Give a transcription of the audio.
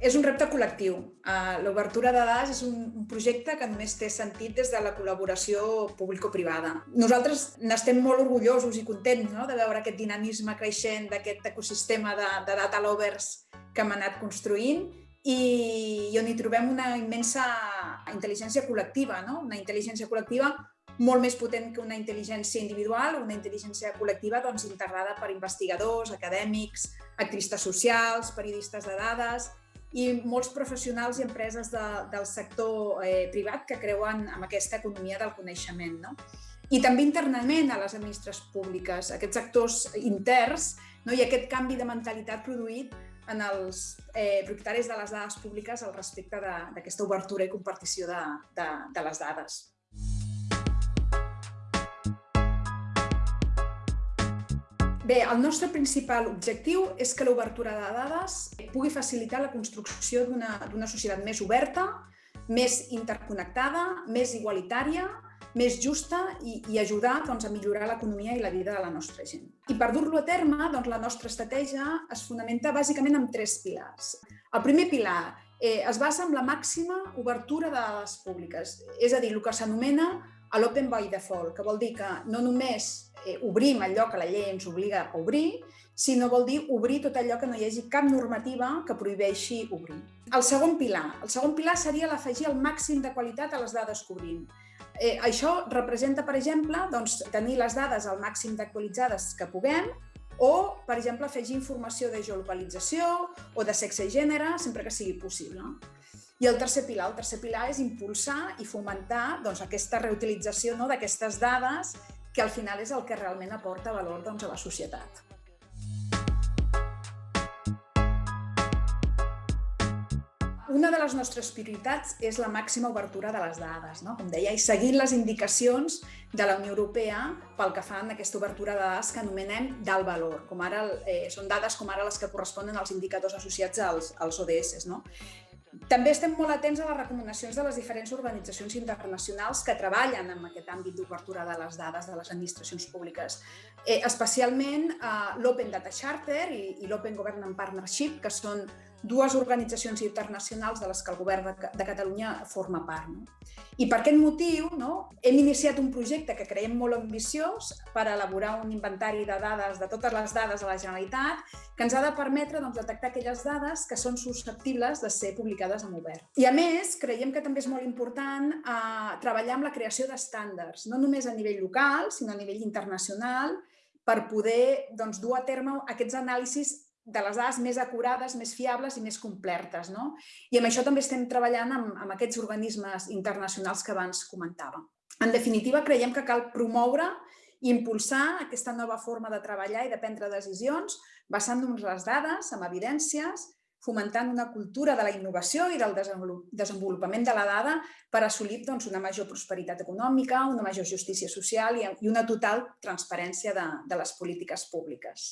És un repte col·lectiu. Uh, L'obertura de dades és un, projecte que només té sentit des de la col·laboració público-privada. Nosaltres n'estem molt orgullosos i contents no? de veure aquest dinamisme creixent d'aquest ecosistema de, de data lovers que hem anat construint i on hi trobem una immensa intel·ligència col·lectiva, no? una intel·ligència col·lectiva molt més potent que una intel·ligència individual, una intel·ligència col·lectiva doncs, integrada per investigadors, acadèmics, activistes socials, periodistes de dades i molts professionals i empreses de, del sector eh, privat que creuen en aquesta economia del coneixement. No? I també internament a les administracions públiques, aquests actors interns no? i aquest canvi de mentalitat produït en els eh, propietaris de les dades públiques al respecte d'aquesta obertura i compartició de, de, de les dades. Bé, el nostre principal objectiu és que l'obertura de dades pugui facilitar la construcció d'una societat més oberta, més interconnectada, més igualitària, més justa i, i ajudar doncs, a millorar l'economia i la vida de la nostra gent. I per dur-lo a terme, doncs, la nostra estratègia es fonamenta bàsicament en tres pilars. El primer pilar eh, es basa en la màxima obertura de dades públiques, és a dir, el que s'anomena l'open by default, que vol dir que no només eh, obrim allò que la llei ens obliga a obrir, sinó vol dir obrir tot allò que no hi hagi cap normativa que prohibeixi obrir. El segon pilar. El segon pilar seria l'afegir el màxim de qualitat a les dades que obrim. Eh, això representa, per exemple, doncs, tenir les dades al màxim d'actualitzades que puguem o, per exemple, afegir informació de geolocalització o de sexe i gènere, sempre que sigui possible. I el tercer pilar, el tercer pilar és impulsar i fomentar doncs, aquesta reutilització no, d'aquestes dades que al final és el que realment aporta valor doncs, a la societat. Una de les nostres prioritats és la màxima obertura de les dades, no? com deia, i seguint les indicacions de la Unió Europea pel que fan aquesta obertura de dades que anomenem d'alt valor, com ara, eh, són dades com ara les que corresponen als indicadors associats als, als ODS. No? També estem molt atents a les recomanacions de les diferents organitzacions internacionals que treballen en aquest àmbit d'obertura de les dades de les administracions públiques, eh, especialment eh, l'Open Data Charter i, i l'Open Government Partnership, que són dues organitzacions internacionals de les que el govern de, de Catalunya forma part. No? I per aquest motiu no, hem iniciat un projecte que creiem molt ambiciós per elaborar un inventari de dades, de totes les dades de la Generalitat, que ens ha de permetre doncs, detectar aquelles dades que són susceptibles de ser publicades en obert. I a més, creiem que també és molt important eh, treballar amb la creació d'estàndards, no només a nivell local, sinó a nivell internacional, per poder doncs, dur a terme aquests anàlisis de les dades més acurades, més fiables i més complertes. No? I amb això també estem treballant amb, amb aquests organismes internacionals que abans comentàvem. En definitiva, creiem que cal promoure i impulsar aquesta nova forma de treballar i de prendre decisions basant-nos les dades, amb evidències, fomentant una cultura de la innovació i del desenvolupament de la dada per assolir doncs, una major prosperitat econòmica, una major justícia social i una total transparència de, de les polítiques públiques.